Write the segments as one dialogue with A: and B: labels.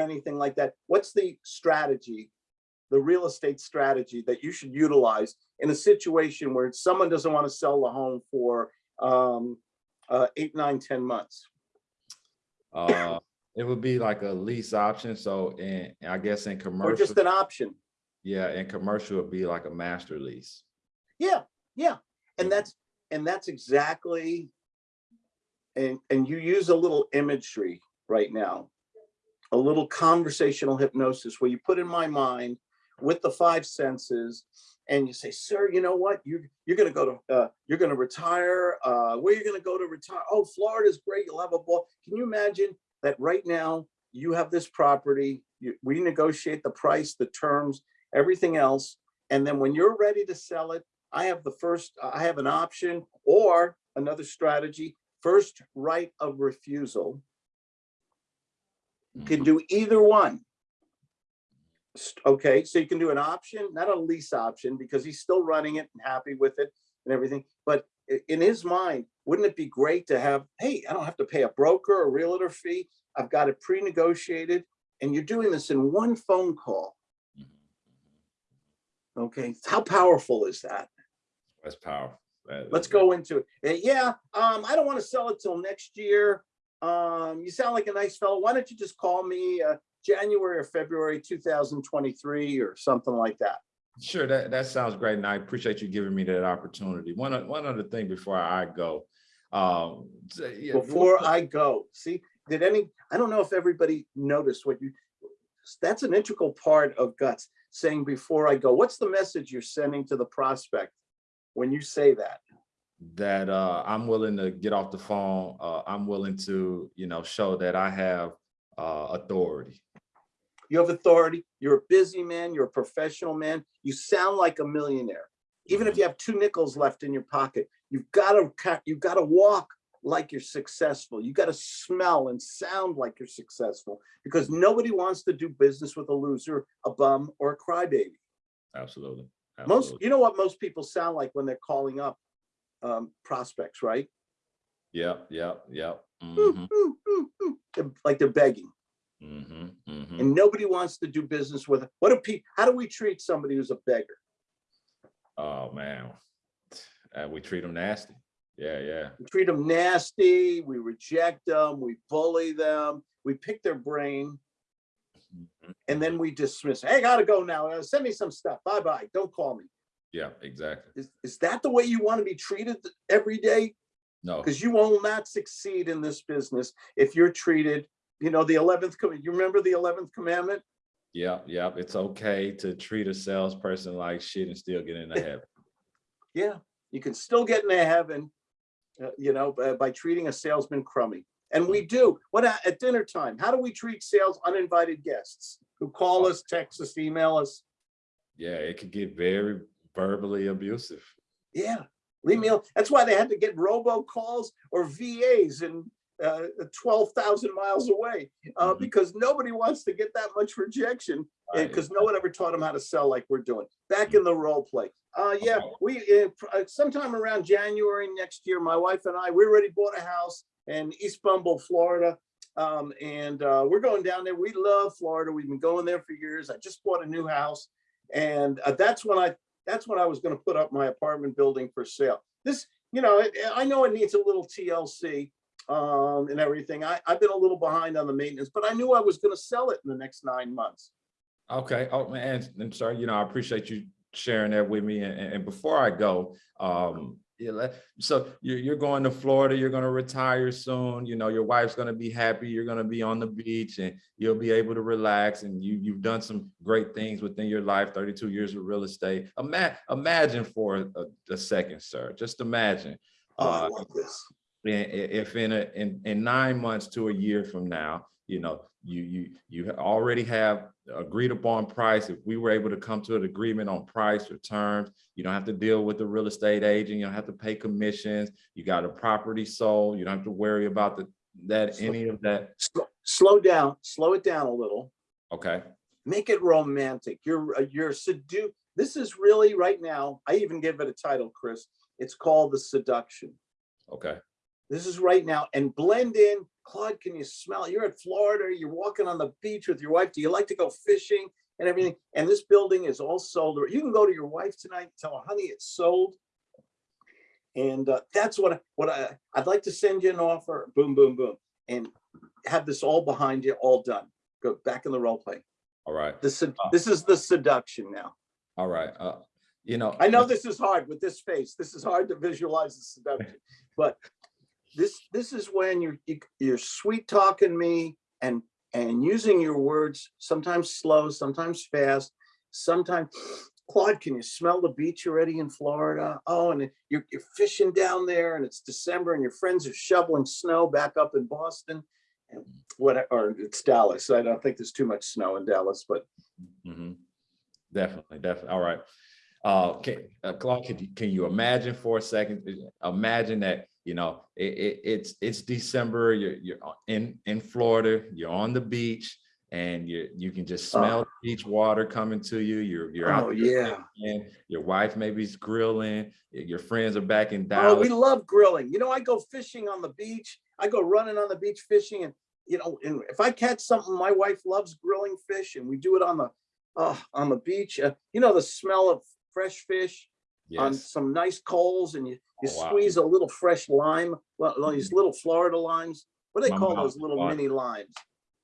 A: anything like that. What's the strategy, the real estate strategy that you should utilize in a situation where someone doesn't want to sell the home for um, uh, eight, nine, ten months?
B: Uh, it would be like a lease option. So in, I guess in commercial.
A: Or just an option?
B: yeah, in commercial it'd be like a master lease.
A: Yeah, yeah. And that's, and that's exactly, and, and you use a little imagery right now, a little conversational hypnosis where you put in my mind with the five senses and you say, sir, you know what? You're, you're gonna go to, uh, you're gonna retire, uh, where you're gonna go to retire? Oh, Florida's great, you'll have a ball. Can you imagine that right now you have this property, you, we negotiate the price, the terms, everything else. And then when you're ready to sell it, I have the first, I have an option or another strategy, first right of refusal. You can
B: Mhm.
A: do either one. Okay, so you can do an option, not a lease option, because he's still running it and happy with it and everything. But in his mind, wouldn't it be great to have, hey, I don't have to pay a broker, a realtor fee. I've got it pre-negotiated and you're doing this in one phone call.
B: Mhm.
A: Okay, how powerful is that?
B: That's powerful. That-
A: Let's go into it. Yeah, um, I don't want to sell it till next year. Um, you sound like a nice fellow. Why don't you just call me, uh, January or February, two thousand twenty-three or something like that?
B: Sure, that, that sounds great. And I appreciate you giving me that opportunity. One, one other thing before I go. Um, yeah,
A: Before I go, see, did any, I don't know if everybody noticed what you, that's an integral part of guts, saying before I go, what's the message you're sending to the prospect when you say that?
B: That uh, I'm willing to get off the phone. Uh, I'm willing to, you know, show that I have uh, authority.
A: You have authority, you're a busy man, you're a professional man, you sound like a millionaire. Even if you have two nickels left in your pocket, you've got to, you've got to walk like you're successful. You got to smell and sound like you're successful because nobody wants to do business with a loser, a bum, or a crybaby.
B: Absolutely.
A: Most,
B: Absolutely.
A: you know what most people sound like when they're calling up um, prospects, right?
B: Yep, yep, yep.
A: Mm,
B: Mhm,
A: mm, mm, mm. They're- Like they're begging.
B: mhm, mhm.
A: and nobody wants to do business with, what do people, how do we treat somebody who's a beggar?
B: Oh, man. Uh, we treat them nasty. Yeah, yeah.
A: We treat them nasty, we reject them, we bully them, we pick their brain,
B: Mhm.
A: and then we dismiss, hey, gotta go now, send me some stuff, bye-bye, don't call me.
B: Yeah, exactly.
A: Is, is that the way you want to be treated every day?
B: No,
A: Because you will not succeed in this business if you're treated, you know, the 11th, com- you remember the 11th commandment?
B: yeah, yeah. It's okay to treat a salesperson like shit and still get into heaven.
A: Yeah, you can still get into heaven, uh, you know, by, by treating a salesman crummy. And we do. What at dinner time? How do we treat sales uninvited guests who call us, text us, email us?
B: Yeah, it could get very verbally abusive.
A: Yeah, leave me. al- That's why they had to get robocalls or VAs in uh, 12,000 miles away uh,
B: Mhm.
A: because nobody wants to get that much rejection
B: Right,
A: because no one ever taught them how to sell like we're doing. Back in the role play. Uh, yeah,
B: Okay.
A: we, uh, uh, sometime around January next year, my wife and I, we already bought a house in East Bumble, Florida. Um, and uh, we're going down there. We love Florida. We've been going there for years. I just bought a new house. And uh, that's when I, that's when I was gonna put up my apartment building for sale. This, you know, I know it needs a little TLC um, and everything. I, I've been a little behind on the maintenance, but I knew I was gonna sell it in the next nine months.
B: Okay. Oh, man, sorry. You know, I appreciate you sharing that with me. And, and before I go, um, so you're, you're going to Florida, you're going to retire soon. You know, your wife's going to be happy. You're going to be on the beach and you'll be able to relax. And you, you've done some great things within your life, 32 years of real estate. Ima- imagine for a, a second, sir, just imagine.
A: Oh, I
B: uh,
A: this.
B: if in a in in nine months to a year from now you know you you you already have agreed upon price if we were able to come to an agreement on price or terms you don't have to deal with the real estate agent you don't have to pay commissions you got a property sold you don't have to worry about the that
A: So-
B: any of that
A: Sl- Slow down, slow it down a little.
B: okay
A: Make it romantic. You're, uh, you're seduced. This is really right now, I even give it a title, Chris. It's called The Seduction.
B: okay
A: This is right now and blend in Claude, can you smell? You're at Florida, you're walking on the beach with your wife. Do you like to go fishing and everything? And this building is all sold. You can go to your wife tonight, and tell her, honey, it's sold. And uh, that's what, what I, I'd like to send you an offer, boom, boom, boom, and have this all behind you, all done. Go back in the role play.
B: All right,
A: This, is- this is the seduction now.
B: all right. Uh, you know.
A: I know this is hard with this face. This is hard to visualize the seduction, but this, this is when you're, you- you're sweet talking me and, and using your words, sometimes slow, sometimes fast, sometimes, Claude, can you smell the beach already in Florida? Oh, and you're, you're fishing down there and it's December and your friends are shoveling snow back up in Boston. And what, or it's Dallas. I don't think there's too much snow in Dallas, but
B: Mhm. Definitely, definitely. All right. Uh, can, uh, Claude, can you, can you imagine for a second, imagine that, you know, it, it, it's, it's December, you're, you're in, in Florida, you're on the beach and you, you can just smell beach water coming to you. You're, you're out.
A: oh,
B: there
A: yeah.
B: Your wife maybe's grilling, your friends are back in Dallas.
A: Oh, we love grilling. You know, I go fishing on the beach. I go running on the beach fishing and, you know, and if I catch something, my wife loves grilling fish and we do it on the, uh, on the beach. Uh, you know, the smell of fresh fish on some nice coals and you, you
B: Oh, wow.
A: squeeze a little fresh lime, well, these little Florida limes. What do they
B: My
A: call those little mini limes?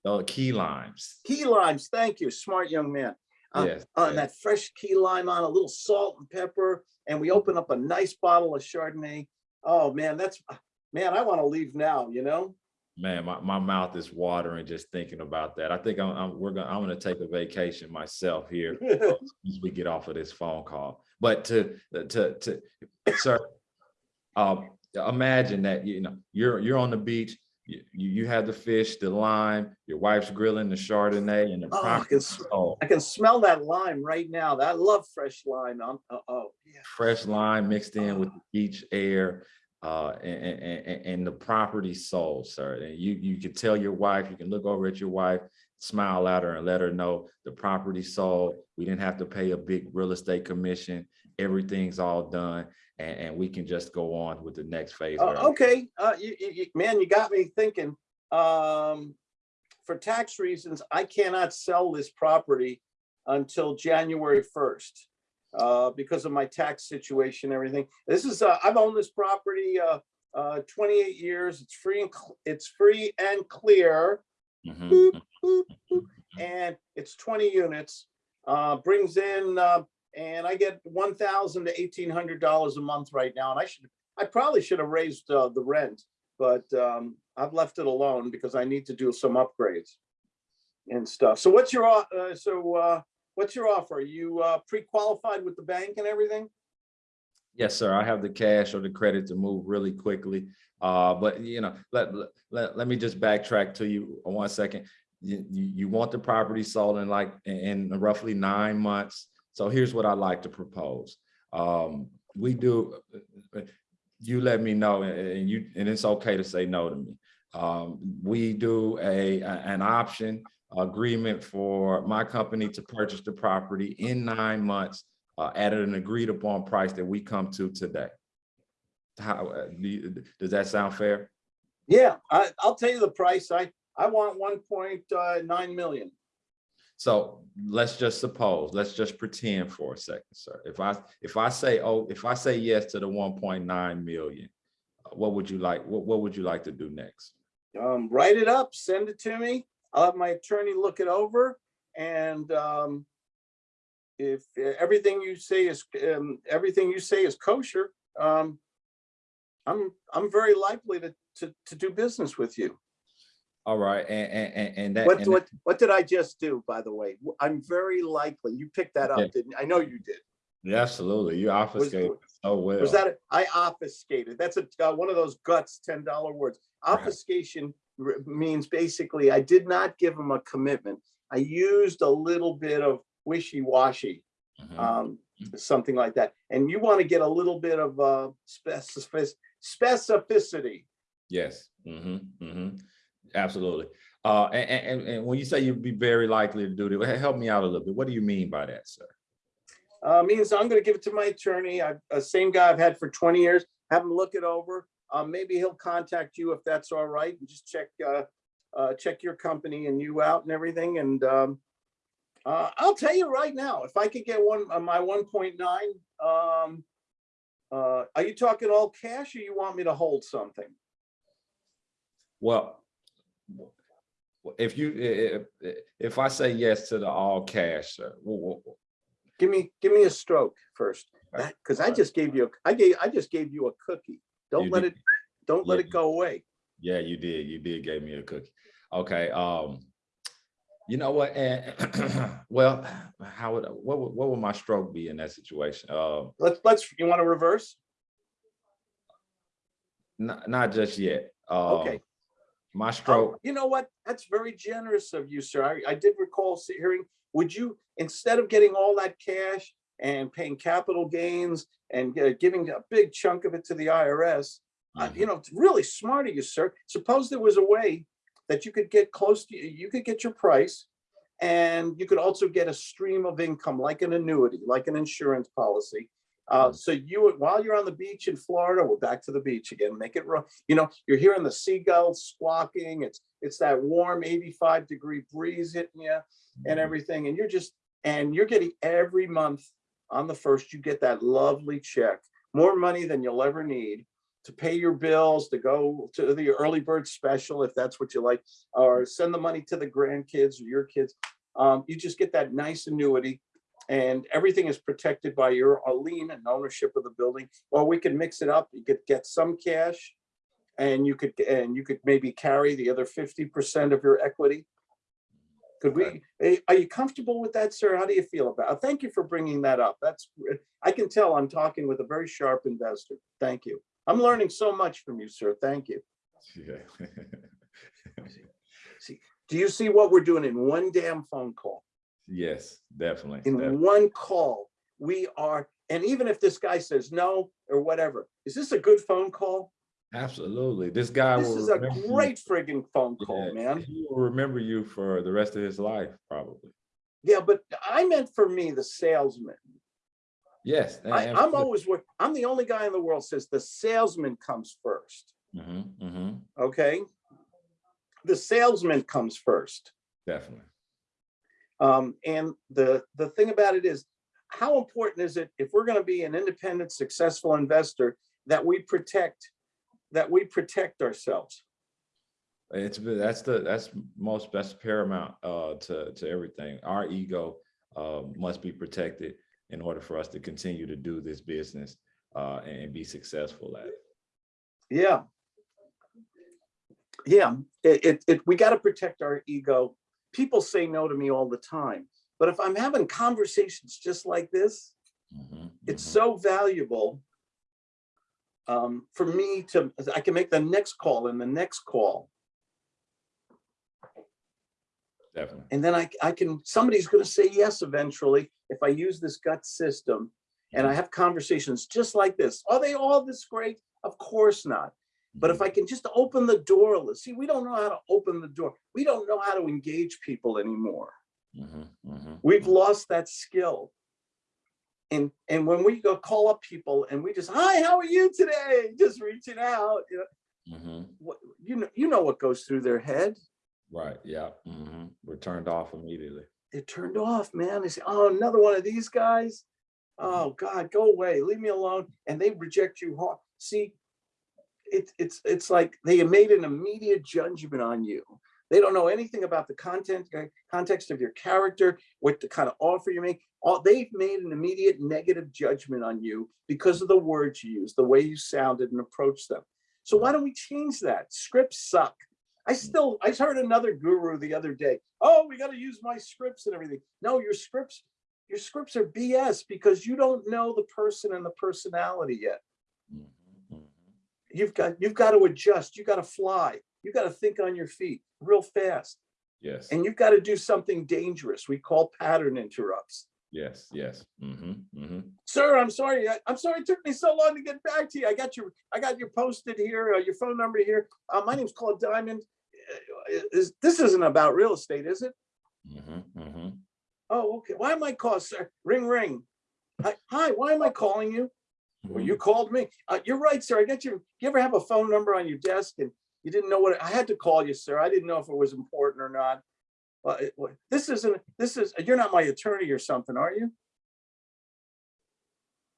B: The key limes.
A: Key limes. Thank you. Smart young man. Uh,
B: Yes.
A: uh,
B: yes.
A: and that fresh key lime on a little salt and pepper, and we open up a nice bottle of Chardonnay. Oh man, that's man, I want to leave now. You know.
B: Man, my, my mouth is watering just thinking about that. I think I'm, I'm we're gonna I'm gonna take a vacation myself here as we get off of this phone call. But to to to sir, um, imagine that you know you're you're on the beach. You, you have the fish, the lime, your wife's grilling the Chardonnay and the
A: Oh, I can
B: oh,
A: I can smell that lime right now. I love fresh lime. I'm, uh, oh yeah.
B: fresh lime mixed in with the beach air uh and, and, and, the property sold sir and you you can tell your wife you can look over at your wife smile at her and let her know the property sold we didn't have to pay a big real estate commission everything's all done and, and we can just go on with the next phase
A: Uh, okay, uh, you, you, man, you got me thinking. Um, for tax reasons, I cannot sell this property until January first. Uh, because of my tax situation, everything. This is, uh, I've owned this property, uh, uh, twenty-eight years. It's free and, it's free and clear.
B: Mhm,
A: boop,
B: mhm.
A: boop, boop, and it's twenty units, uh, brings in, uh, and I get one thousand to eighteen hundred dollars a month right now, and I should, I probably should have raised, uh, the rent, but, um, I've left it alone because I need to do some upgrades and stuff. So what's your, uh, so, uh, what's your offer? Are you, uh, pre-qualified with the bank and everything?
B: Yes, sir. I have the cash or the credit to move really quickly. Uh, but you know, let, let- let, me just backtrack to you one second. You, you, want the property sold in like, in roughly nine months. So here's what I'd like to propose. Um, we do, you let me know and you, and it's okay to say no to me. Um, we do a- an option agreement for my company to purchase the property in nine months uh, at an agreed upon price that we come to today. How, uh, do you- does that sound fair?
A: Yeah, I, I'll tell you the price. I, I want one point uh, nine million.
B: So let's just suppose, let's just pretend for a second, sir. If I, if I say, oh, if I say yes to the one point nine million, what would you like, what, what would you like to do next?
A: um, write it up, send it to me. I'll have my attorney look it over and, um, if uh, everything you say is, um, everything you say is kosher, um, I'm, I'm very likely to, to, to do business with you.
B: All right, and, and, and- that.
A: What,
B: and
A: what, what did I just do, by the way? I'm very likely, you picked that
B: Yeah.
A: up, didn't. I know you did.
B: Yeah, Absolutely, you obfuscated so well.
A: Was that, I obfuscated. That's a, uh, one of those guts ten dollar words.
B: Right.
A: Obfuscation r- means basically I did not give him a commitment. I used a little bit of wishy-washy,
B: Mhm.
A: um, something like that. And you want to get a little bit of, uh, specific, specificity.
B: Yes, hmm hmm absolutely. Uh, and, and, and when you say you'd be very likely to do that, help me out a little bit. What do you mean by that, sir?
A: Uh, means I'm gonna give it to my attorney. I, uh, same guy I've had for twenty years, have him look it over. uh, maybe he'll contact you if that's all right, and just check, uh, uh, check your company and you out and everything, and, um, uh, I'll tell you right now, if I could get one, uh, my one point nine, um, uh, are you talking all cash or you want me to hold something?
B: Well, if you, if, if I say yes to the all cash,
A: Give me, give me a stroke first,
B: Okay.
A: because I just gave you, a- I gave, I just gave you a cookie. Don't
B: You
A: let
B: did.
A: it, don't let it go away.
B: yeah, you did, you did gave me a cookie. Okay, um, you know what, and, well, how would, what would, what would my stroke be in that situation? Um,
A: Let's, let's, you want to reverse?
B: not, not just yet.
A: Okay.
B: Um, My
A: Oh,
B: stroke,
A: You know what? That's very generous of you, sir. I, I did recall hearing, would you, instead of getting all that cash and paying capital gains and uh, giving a big chunk of it to the IRS, uh,
B: Mhm.
A: you know, it's really smart of you, sir. Suppose there was a way that you could get close to, you could get your price and you could also get a stream of income like an annuity, like an insurance policy. Uh,
B: Mhm.
A: so you, while you're on the beach in Florida, we're back to the beach again, make it raw. You know, you're hearing the seagulls squawking. It's, it's that warm 85 degree breeze hitting you and
B: Mhm.
A: everything. And you're just, and you're getting every month on the first, you get that lovely check, more money than you'll ever need to pay your bills, to go to the early bird special, if that's what you like, or send the money to the grandkids or your kids. Um, you just get that nice annuity and everything is protected by your lien and ownership of the building. Or we can mix it up. You could get some cash and you could, and you could maybe carry the other fifty percent of your equity. Could we, eh, are you comfortable with that, sir? How do you feel about it? Thank you for bringing that up. That's, I can tell I'm talking with a very sharp investor. Thank you. I'm learning so much from you, sir. Thank you.
B: Yeah.
A: See, Do you see what we're doing in one damn phone call?
B: Yes, definitely.
A: In
B: def-
A: one call, we are, and even if this guy says no or whatever, is this a good phone call?
B: Absolutely. This guy
A: This is a
B: remember you-
A: great friggin' phone
B: Yeah,
A: call, man.
B: He will remember you for the rest of his life, probably.
A: Yeah, but I meant for me, the salesman.
B: Yes.
A: I, I'm always, wo- I'm the only guy in the world says the salesman comes first,
B: hmm hmm
A: okay? The salesman comes first.
B: definitely.
A: Um, and the, the thing about it is, how important is it if we're gonna be an independent, successful investor, that we protect, that we protect ourselves?
B: It's, that's the, that's most, best paramount, uh, to, to everything. Our ego, uh, must be protected in order for us to continue to do this business, uh, and be successful at it.
A: Yeah. Yeah, it, it, it, we gotta protect our ego. People say no to me all the time, but if I'm having conversations just like this,
B: Mhm,
A: it's
B: mhm.
A: so valuable um, for me to, I can make the next call and the next call.
B: Definitely.
A: And then I, I can, somebody's gonna say yes eventually if I use this gut system and I have conversations just like this. Are they all this great? Of course not. But if I can just open the door, little- see, we don't know how to open the door. We don't know how to engage people anymore.
B: Mhm, mhm,
A: We've
B: mhm.
A: lost that skill. And, and when we go call up people and we just, hi, how are you today? Just reaching out, you know,
B: Mhm.
A: what, you know, you know what goes through their head.
B: Right, yeah. mhm. We're turned off immediately.
A: They're turned off, man. They say, oh, another one of these guys. Oh God, go away, leave me alone. And they reject you hard. See, it's, it's, it's like they made an immediate judgment on you. They don't know anything about the content, uh, context of your character, what the kind of offer you make. All, they've made an immediate negative judgment on you because of the words you use, the way you sounded and approached them. So why don't we change that? Scripts suck. I still, I heard another guru the other day. Oh, we got to use my scripts and everything. No, your scripts, your scripts are BS because you don't know the person and the personality yet.
B: Mhm, mhm.
A: You've got, you've got to adjust. You got to fly. You got to think on your feet real fast.
B: Yes,
A: And you've got to do something dangerous. We call pattern interrupts.
B: yes, yes. mhm, mhm.
A: Sir, I'm sorry. I- I'm sorry it took me so long to get back to you. I got your, I got your posted here, uh, your phone number here. Uh, my name's Claude Diamond. Uh, Is, this isn't about real estate, is it?
B: Mhm, mhm.
A: Oh, okay. Why am I call, sir? Ring, ring. Hi, hi, why am I calling you? Well, you called me. Uh, you're right, sir. I got your, you ever have a phone number on your desk and you didn't know what, I had to call you, sir. I didn't know if it was important or not. This isn't, this is, you're not my attorney or something, are you?